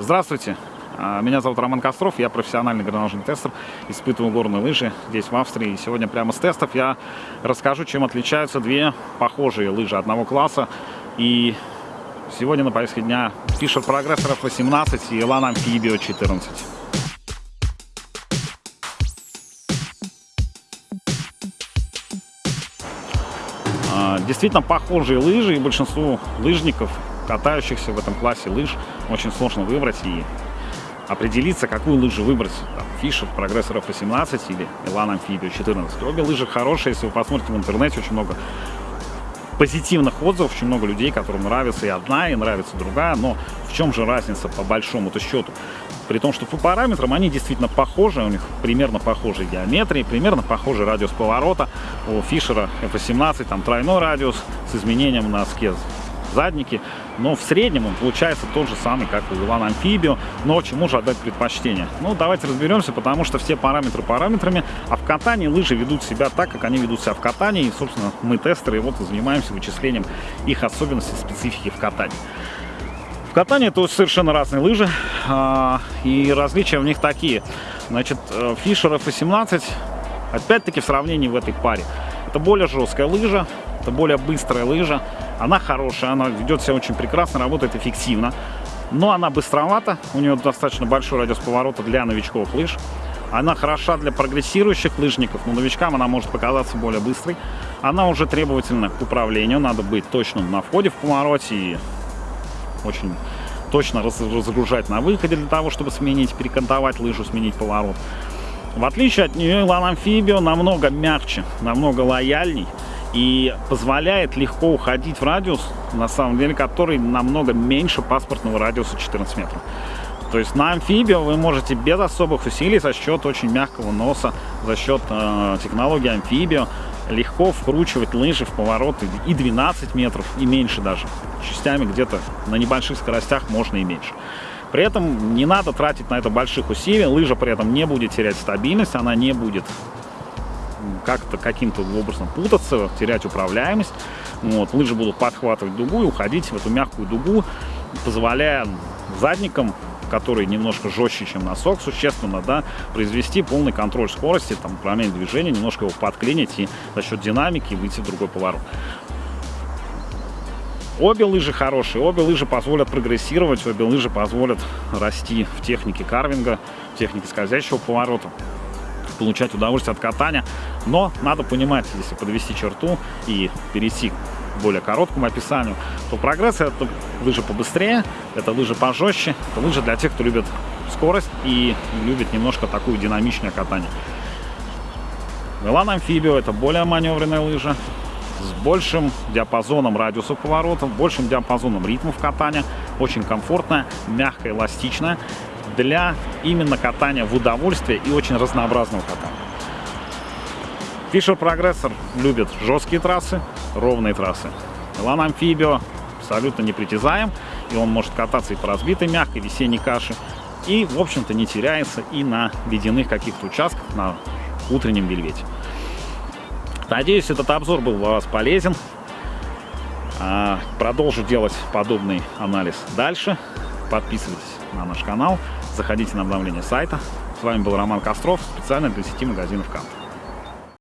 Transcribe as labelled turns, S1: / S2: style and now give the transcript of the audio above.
S1: Здравствуйте, а, меня зовут Роман Костров, я профессиональный горнолыжный тестер, испытываю горные лыжи здесь в Австрии. И сегодня прямо с тестов я расскажу, чем отличаются две похожие лыжи одного класса. И сегодня на повестке дня Fisher Progressor F18 и Elan Amphibio 14. А, действительно похожие лыжи и большинству лыжников катающихся в этом классе лыж очень сложно выбрать и определиться, какую лыжу выбрать. Там, Fisher, Progressor F18 или Elan Amphibio 14. Обе лыжи хорошие, если вы посмотрите в интернете, очень много позитивных отзывов, очень много людей, которым нравится и одна, и нравится другая, но в чем же разница по большому-то счету? При том, что по параметрам они действительно похожи, у них примерно похожие геометрии, примерно похожий радиус поворота. У Фишера F18 там тройной радиус с изменением на скез задники, но в среднем он получается тот же самый, как у Илана Амфибио, но чему же отдать предпочтение? Ну, давайте разберемся, потому что все параметры параметрами, а в катании лыжи ведут себя так, как они ведут себя в катании, и, собственно, мы тестеры, вот и занимаемся вычислением их особенностей, специфики в катании. В катании это совершенно разные лыжи, а, и различия в них такие. Значит, Fisher э, F18, опять-таки в сравнении в этой паре, это более жесткая лыжа, это более быстрая лыжа, она хорошая, она ведет себя очень прекрасно, работает эффективно. Но она быстровата, у нее достаточно большой радиус поворота для новичков лыж. Она хороша для прогрессирующих лыжников, но новичкам она может показаться более быстрой. Она уже требовательна к управлению, надо быть точным на входе в повороте и очень точно разгружать на выходе для того, чтобы сменить, перекантовать лыжу, сменить поворот. В отличие от нее, Илан Амфибио намного мягче, намного лояльней и позволяет легко уходить в радиус, на самом деле, который намного меньше паспортного радиуса 14 метров. То есть на амфибио вы можете без особых усилий за счет очень мягкого носа, за счет э, технологии амфибио легко вкручивать лыжи в повороты и 12 метров, и меньше даже. Частями где-то на небольших скоростях можно и меньше. При этом не надо тратить на это больших усилий, лыжа при этом не будет терять стабильность, она не будет как-то каким-то образом путаться, терять управляемость. Вот, лыжи будут подхватывать дугу и уходить в эту мягкую дугу, позволяя задникам который немножко жестче, чем носок, существенно, да, произвести полный контроль скорости, там, управление движения, немножко его подклинить и за счет динамики выйти в другой поворот. Обе лыжи хорошие, обе лыжи позволят прогрессировать, обе лыжи позволят расти в технике карвинга, в технике скользящего поворота получать удовольствие от катания. Но надо понимать, если подвести черту и перейти к более короткому описанию, то прогресс это лыжи побыстрее, это лыжи пожестче, это лыжи для тех, кто любит скорость и любит немножко такую динамичное катание. Милан Амфибио это более маневренная лыжа, с большим диапазоном радиуса поворотов, большим диапазоном ритмов катания, очень комфортная, мягкая, эластичная для именно катания в удовольствие и очень разнообразного катания. Fisher Progressor любит жесткие трассы, ровные трассы. Elan Amphibio абсолютно непритязаем, и он может кататься и по разбитой мягкой весенней каше, и, в общем-то, не теряется и на ледяных каких-то участках, на утреннем вельвете. Надеюсь, этот обзор был для вас полезен. А, продолжу делать подобный анализ дальше. Подписывайтесь на наш канал, заходите на обновление сайта. С вами был Роман Костров, специально для сети магазинов «Кант».